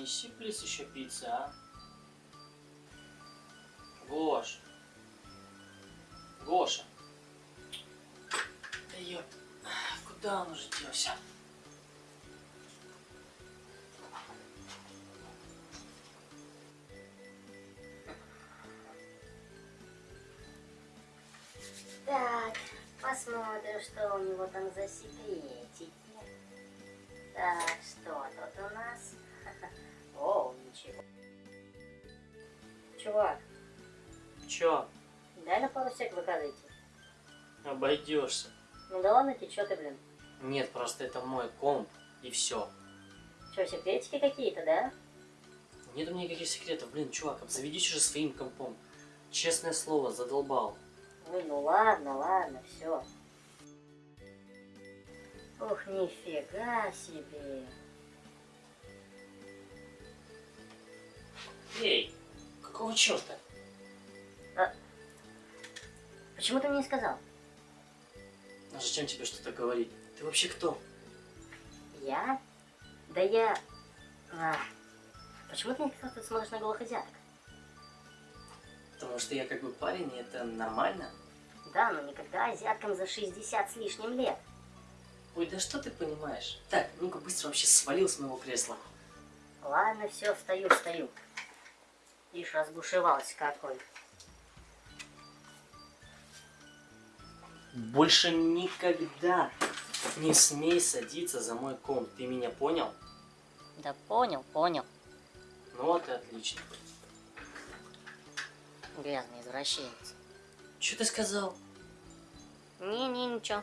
принеси, плиз, еще пиццы, а? Гош. Гоша. Да ёп. Куда он уже делся? Так, посмотрим, что у него там за секретики. Чувак, Чё? дай на пару сек выкладывайте. Обойдешься. Ну да ладно, ты чё ты, блин? Нет, просто это мой комп, и все. Чё, секретики какие-то, да? Нет у меня никаких секретов. Блин, чувак, обзаведись уже своим компом. Честное слово, задолбал. Ой, ну ладно, ладно, все. Ух, нифига себе. Черта? Почему ты мне не сказал? А зачем тебе что-то говорить? Ты вообще кто? Я? Да я... А, почему ты не сказал, что ты смотришь на голых азиаток? Потому что я как бы парень, и это нормально. Да, но никогда азиаткам за 60 с лишним лет. Ой, да что ты понимаешь? Так, ну-ка быстро вообще свалил с моего кресла. Ладно, все, встаю, встаю. Ишь, разбушевался какой. Больше никогда не смей садиться за мой комп. Ты меня понял? Да понял, понял. Ну вот и отлично. Грязный извращенец. Что ты сказал? Не-не, ничего.